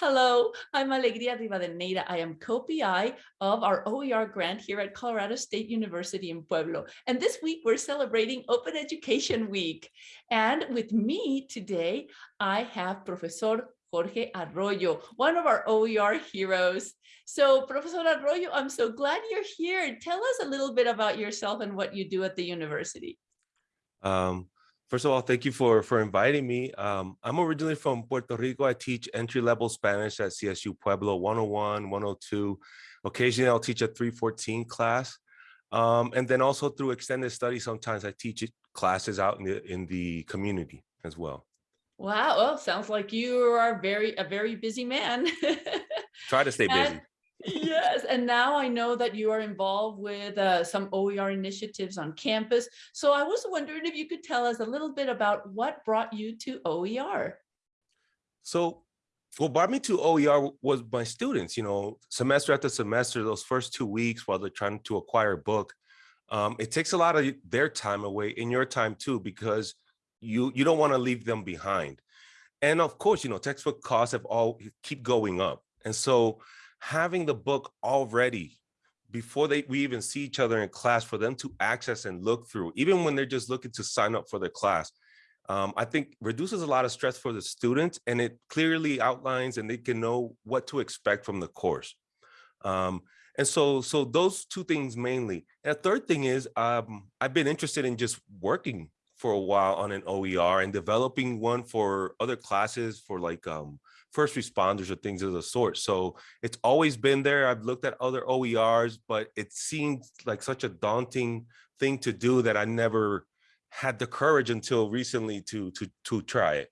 Hello, I'm Alegria Rivadeneira. I am co-PI of our OER grant here at Colorado State University in Pueblo. And this week we're celebrating Open Education Week. And with me today, I have Professor Jorge Arroyo, one of our OER heroes. So Professor Arroyo, I'm so glad you're here. Tell us a little bit about yourself and what you do at the university. Um, First of all, thank you for, for inviting me. Um, I'm originally from Puerto Rico. I teach entry-level Spanish at CSU Pueblo 101, 102. Occasionally, I'll teach a 314 class. Um, and then also through extended study, sometimes I teach classes out in the, in the community as well. Wow, well, sounds like you are very a very busy man. Try to stay busy. And yes, and now I know that you are involved with uh, some OER initiatives on campus. So I was wondering if you could tell us a little bit about what brought you to OER. So what brought me to OER was my students, you know, semester after semester, those first two weeks while they're trying to acquire a book, um, it takes a lot of their time away in your time too, because you, you don't want to leave them behind. And of course, you know, textbook costs have all keep going up. And so having the book already before they we even see each other in class for them to access and look through, even when they're just looking to sign up for the class, um, I think reduces a lot of stress for the students and it clearly outlines and they can know what to expect from the course. Um, and so, so those two things mainly. And third thing is um, I've been interested in just working for a while on an OER and developing one for other classes for like um, first responders or things of the sort. So it's always been there. I've looked at other OERs, but it seemed like such a daunting thing to do that I never had the courage until recently to to to try it.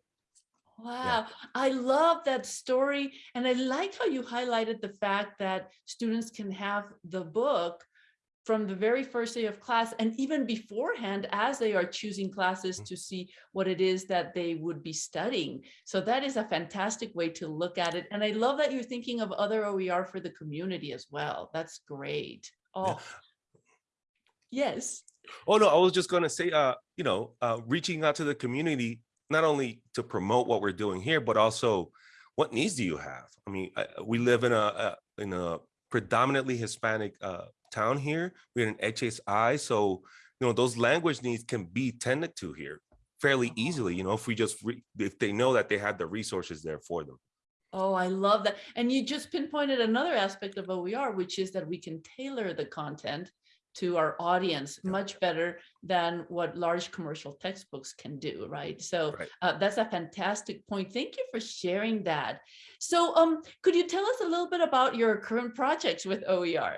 Wow, yeah. I love that story. And I like how you highlighted the fact that students can have the book from the very first day of class and even beforehand as they are choosing classes mm. to see what it is that they would be studying. So that is a fantastic way to look at it. And I love that you're thinking of other OER for the community as well. That's great. Oh, yes. Oh, no, I was just going to say, uh, you know, uh, reaching out to the community, not only to promote what we're doing here, but also what needs do you have? I mean, I, we live in a, a in a predominantly Hispanic uh, town here. We're in HSI, so you know those language needs can be tended to here fairly oh. easily. You know, if we just if they know that they have the resources there for them. Oh, I love that. And you just pinpointed another aspect of OER, which is that we can tailor the content to our audience much better than what large commercial textbooks can do, right? So right. Uh, that's a fantastic point. Thank you for sharing that. So um, could you tell us a little bit about your current projects with OER?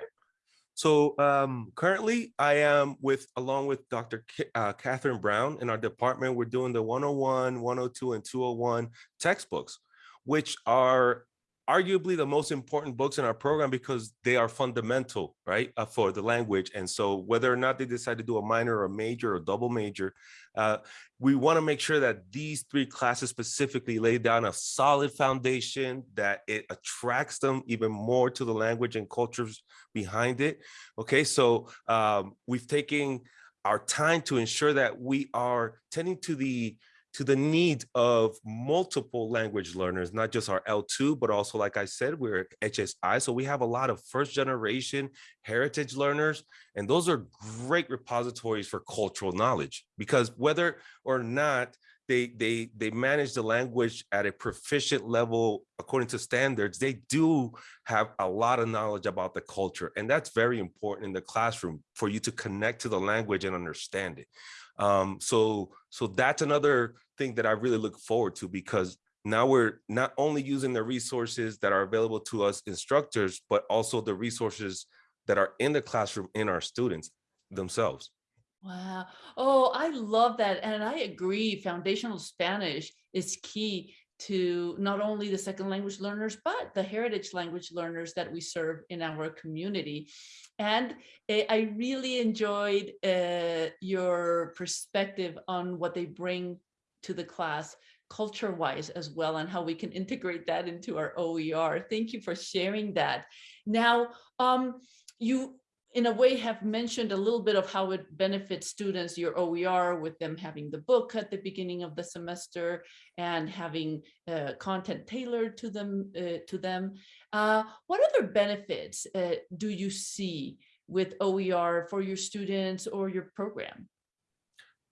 So um, currently I am with, along with Dr. K uh, Catherine Brown in our department, we're doing the 101, 102, and 201 textbooks, which are arguably the most important books in our program because they are fundamental, right, uh, for the language. And so whether or not they decide to do a minor or a major or double major, uh, we want to make sure that these three classes specifically lay down a solid foundation that it attracts them even more to the language and cultures behind it. Okay, so um, we've taken our time to ensure that we are tending to the to the needs of multiple language learners, not just our L2, but also, like I said, we're HSI. So we have a lot of first generation heritage learners, and those are great repositories for cultural knowledge because whether or not they they they manage the language at a proficient level according to standards they do have a lot of knowledge about the culture and that's very important in the classroom for you to connect to the language and understand it um, so so that's another thing that I really look forward to because now we're not only using the resources that are available to us instructors, but also the resources that are in the classroom in our students themselves. Wow. Oh, I love that. And I agree. Foundational Spanish is key to not only the second language learners, but the heritage language learners that we serve in our community. And eh, I really enjoyed uh, your perspective on what they bring to the class culture wise as well and how we can integrate that into our OER. Thank you for sharing that. Now, um, you in a way have mentioned a little bit of how it benefits students, your OER with them having the book at the beginning of the semester and having uh, content tailored to them. Uh, to them. Uh, what other benefits uh, do you see with OER for your students or your program?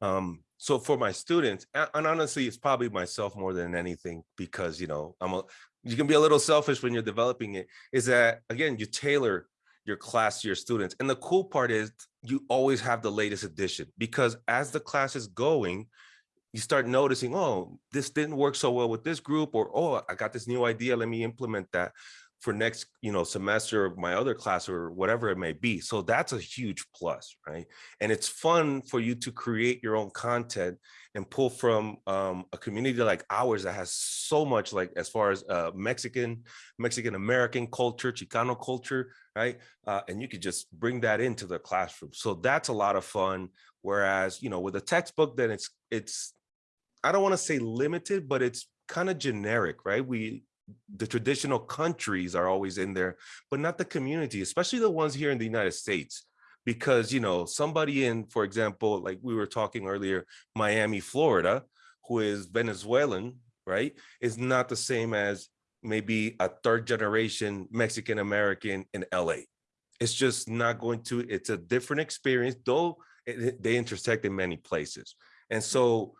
Um, so for my students, and honestly, it's probably myself more than anything because, you know, I'm a, you can be a little selfish when you're developing it, is that, again, you tailor your class your students. And the cool part is you always have the latest edition because as the class is going, you start noticing, oh, this didn't work so well with this group, or, oh, I got this new idea, let me implement that for next, you know, semester of my other class or whatever it may be. So that's a huge plus, right? And it's fun for you to create your own content and pull from um, a community like ours that has so much like as far as uh, Mexican, Mexican American culture, Chicano culture, right? Uh, and you could just bring that into the classroom. So that's a lot of fun. Whereas, you know, with a textbook, then it's, it's, I don't want to say limited, but it's kind of generic, right? We, the traditional countries are always in there, but not the community, especially the ones here in the United States. Because, you know, somebody in, for example, like we were talking earlier, Miami, Florida, who is Venezuelan, right, is not the same as maybe a third generation Mexican American in LA. It's just not going to, it's a different experience, though it, they intersect in many places. And so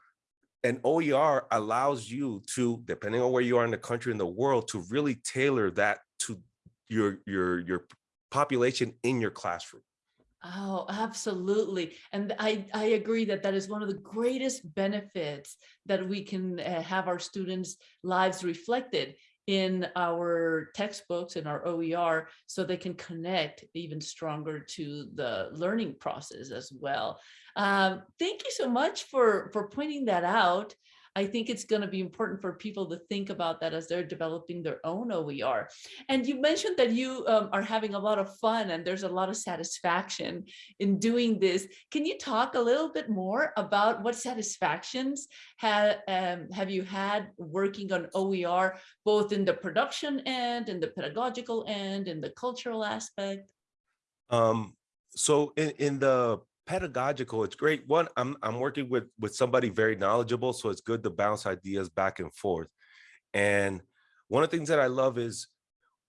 an OER allows you to, depending on where you are in the country in the world, to really tailor that to your your your population in your classroom. Oh, absolutely. And I, I agree that that is one of the greatest benefits that we can uh, have our students' lives reflected in our textbooks and our OER so they can connect even stronger to the learning process as well. Um, thank you so much for, for pointing that out. I think it's going to be important for people to think about that as they're developing their own OER. And you mentioned that you um, are having a lot of fun and there's a lot of satisfaction in doing this. Can you talk a little bit more about what satisfactions have, um, have you had working on OER, both in the production end, in the pedagogical end, in the cultural aspect? Um, so in, in the pedagogical, it's great. One, I'm I'm working with with somebody very knowledgeable, so it's good to bounce ideas back and forth. And one of the things that I love is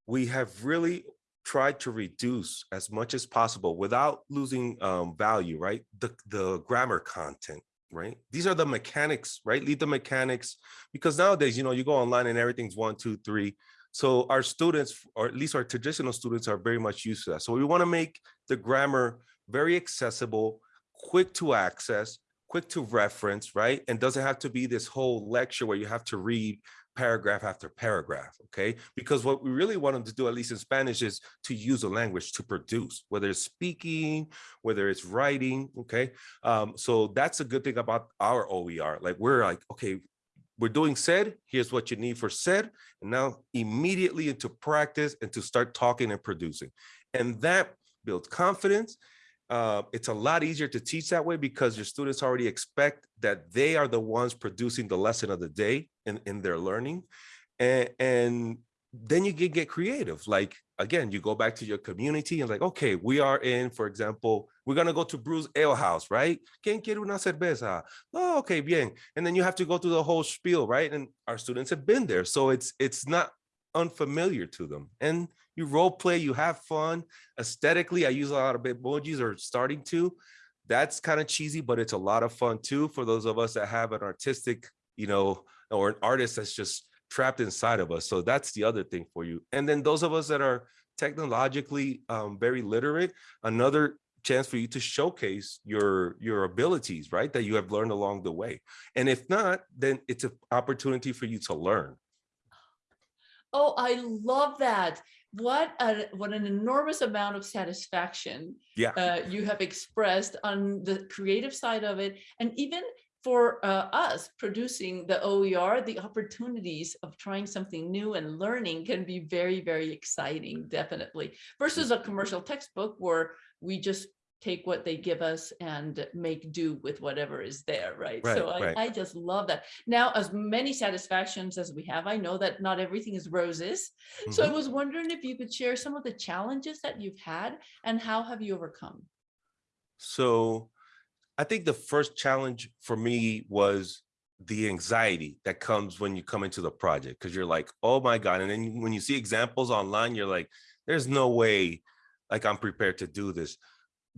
we have really tried to reduce as much as possible without losing um, value, right? The the grammar content, right? These are the mechanics, right? Leave the mechanics because nowadays, you know, you go online and everything's one, two, three. So our students, or at least our traditional students, are very much used to that. So we want to make the grammar very accessible, quick to access, quick to reference, right? And doesn't have to be this whole lecture where you have to read paragraph after paragraph, okay? Because what we really want them to do, at least in Spanish, is to use a language to produce, whether it's speaking, whether it's writing, okay? Um, so that's a good thing about our OER. Like we're like, okay, we're doing said, here's what you need for said, and now immediately into practice and to start talking and producing. And that builds confidence uh, it's a lot easier to teach that way because your students already expect that they are the ones producing the lesson of the day in, in their learning. And, and then you can get creative. Like, again, you go back to your community and like, okay, we are in, for example, we're going to go to Brues Ale House, right? ¿Quién quiere una cerveza? Oh, okay, bien. And then you have to go through the whole spiel, right? And our students have been there. So it's, it's not unfamiliar to them. And you role play, you have fun. Aesthetically, I use a lot of emojis or starting to. That's kind of cheesy, but it's a lot of fun too for those of us that have an artistic, you know, or an artist that's just trapped inside of us. So that's the other thing for you. And then those of us that are technologically um, very literate, another chance for you to showcase your your abilities, right? That you have learned along the way. And if not, then it's an opportunity for you to learn. Oh, I love that what a, what an enormous amount of satisfaction yeah. uh, you have expressed on the creative side of it and even for uh, us producing the OER, the opportunities of trying something new and learning can be very, very exciting, definitely, versus a commercial textbook where we just take what they give us and make do with whatever is there, right? Right, So I, right. I just love that. Now, as many satisfactions as we have, I know that not everything is roses. So I Mhm. was wondering if you could share some of the challenges that you've had and how have you overcome? So I think the first challenge for me was the anxiety that comes when you come into the project because you're like, oh my God. And then when you see examples online, you're like, there's no way like I'm prepared to do this.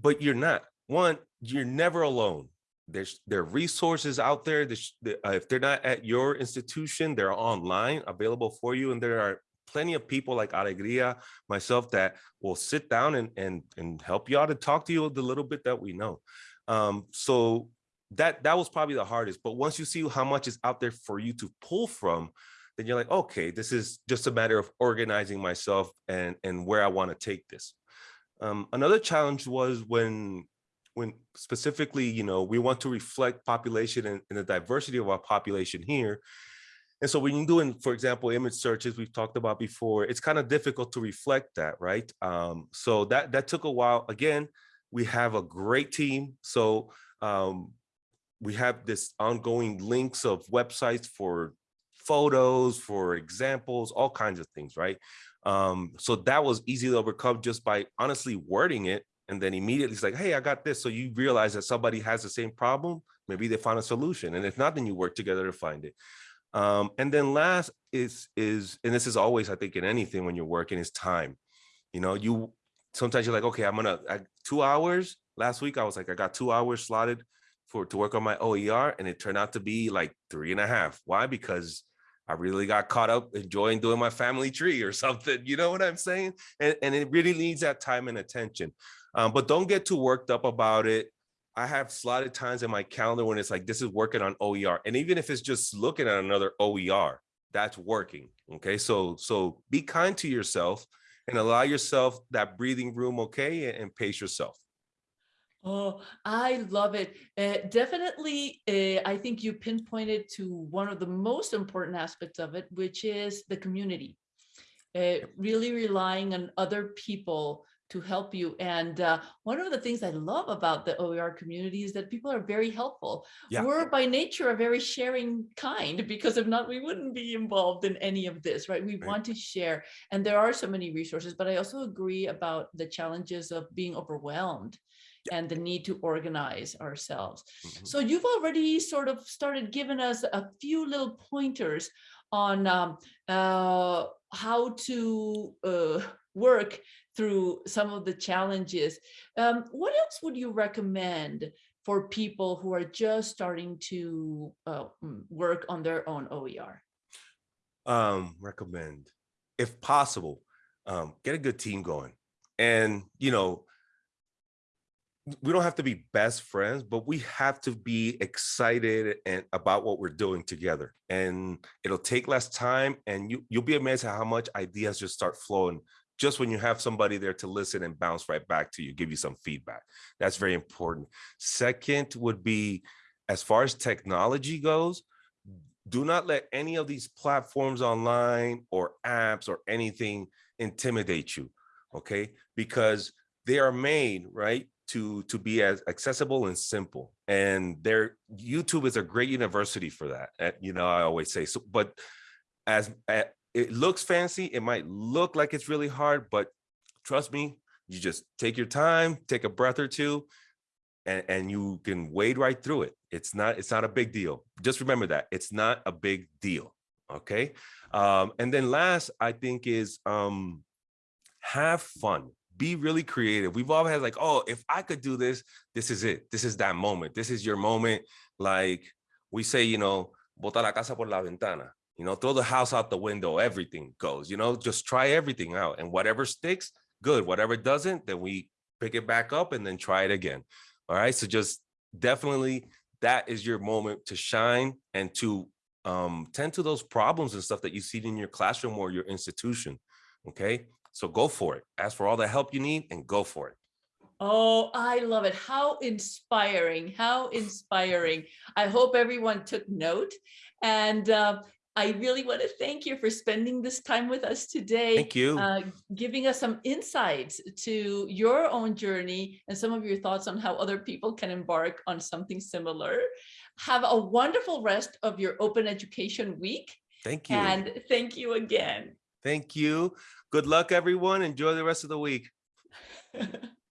But you're not. One, you're never alone. There's there are resources out there. Uh, if they're not at your institution, they're online available for you. And there are plenty of people like Alegria, myself, that will sit down and and and help you out and talk to you the little bit that we know. Um, so that that was probably the hardest. But once you see how much is out there for you to pull from, then you're like, okay, this is just a matter of organizing myself and and where I want to take this. Um, another challenge was when when specifically, you know, we want to reflect population and, and the diversity of our population here. And so when you're doing, for example, image searches we've talked about before, it's kind of difficult to reflect that, right? Um, so that that took a while. Again, we have a great team. So um, we have this ongoing links of websites for photos, for examples, all kinds of things, right? Um, so that was easy to overcome just by honestly wording it. And then immediately it's like, hey, I got this. So you realize that somebody has the same problem. Maybe they found a solution. And if not, then you work together to find it. Um, and then last is, is, and this is always, I think, in anything when you're working is time. You know, you, sometimes you're like, okay, I'm gonna, two hours. Last week, I was like, I got two hours slotted for, to work on my OER. And it turned out to be like three and a half. Why? Because I really got caught up enjoying doing my family tree or something. You know what I'm saying? And, and it really needs that time and attention. Um, but don't get too worked up about it. I have slotted times in my calendar when it's like, this is working on OER. And even if it's just looking at another OER, that's working. Okay. So, so be kind to yourself and allow yourself that breathing room. Okay. And, and pace yourself. Oh, I love it. Uh, definitely, uh, I think you pinpointed to one of the most important aspects of it, which is the community. Uh, really relying on other people to help you. And uh, one of the things I love about the OER community is that people are very helpful. Yeah. We're by nature a very sharing kind because if not, we wouldn't be involved in any of this, right? We Right. want to share. And there are so many resources, but I also agree about the challenges of being overwhelmed and the need to organize ourselves. Mhm. So you've already sort of started giving us a few little pointers on um, uh, how to uh, work through some of the challenges. Um, what else would you recommend for people who are just starting to uh, mm, work on their own OER? um recommend if possible um get a good team going and you know we don't have to be best friends but we have to be excited and about what we're doing together. And it'll take less time and you you'll be amazed at how much ideas just start flowing just when you have somebody there to listen and bounce right back to you give you some feedback. That's very important. Second would be as far as technology goes do not let any of these platforms online or apps or anything intimidate you okay? Because they are made right to to be as accessible and simple and their youtube is a great university for that uh, you know i always say so but as uh, it looks fancy it might look like it's really hard but trust me you just take your time take a breath or two and, and you can wade right through it. It's not, it's not a big deal. Just remember that it's not a big deal. Okay. Um, and then last, I think is um, have fun, be really creative. We've all had like, oh, if I could do this, this is it. This is that moment. This is your moment. Like we say, you know, bota la casa por la ventana, you know, throw the house out the window, everything goes, you know, just try everything out and whatever sticks, good. Whatever doesn't, then we pick it back up and then try it again. All right. So just definitely that is your moment to shine and to um, tend to those problems and stuff that you see in your classroom or your institution. Okay. So go for it. Ask for all the help you need and go for it. Oh, I love it. How inspiring, how inspiring. I hope everyone took note. And uh, I really want to thank you for spending this time with us today. Thank you. uh, giving us some insights to your own journey and some of your thoughts on how other people can embark on something similar. Have a wonderful rest of your open education week Thank you. and thank you again. Thank you. Good luck, everyone. Enjoy the rest of the week.